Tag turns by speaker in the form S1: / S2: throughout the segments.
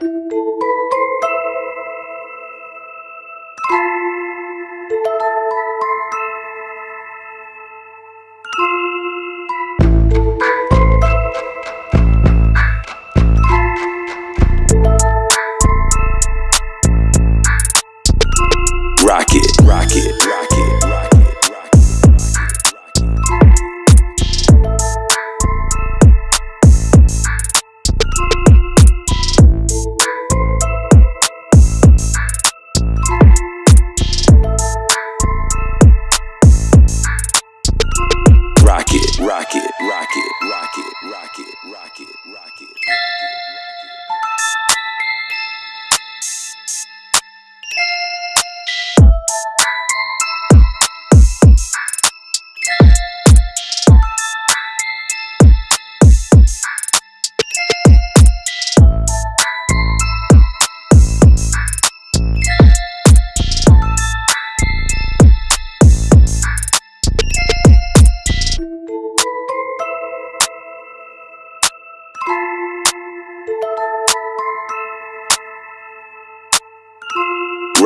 S1: Rocket,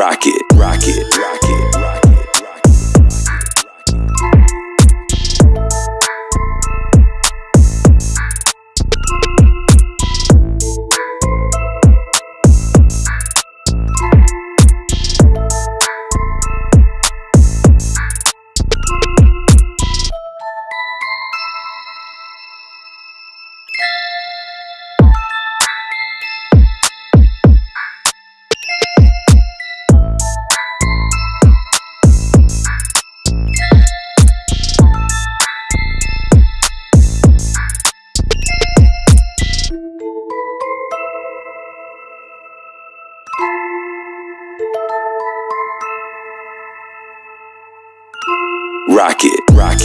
S1: Rocket, rocket, rocket, Rocket, rock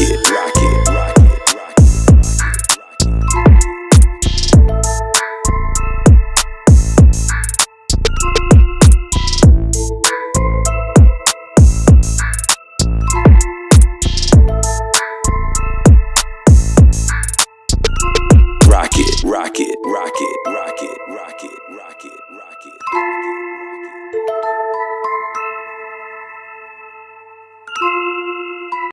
S1: rocket, rocket, rocket, rocket, rocket, rocket, rocket.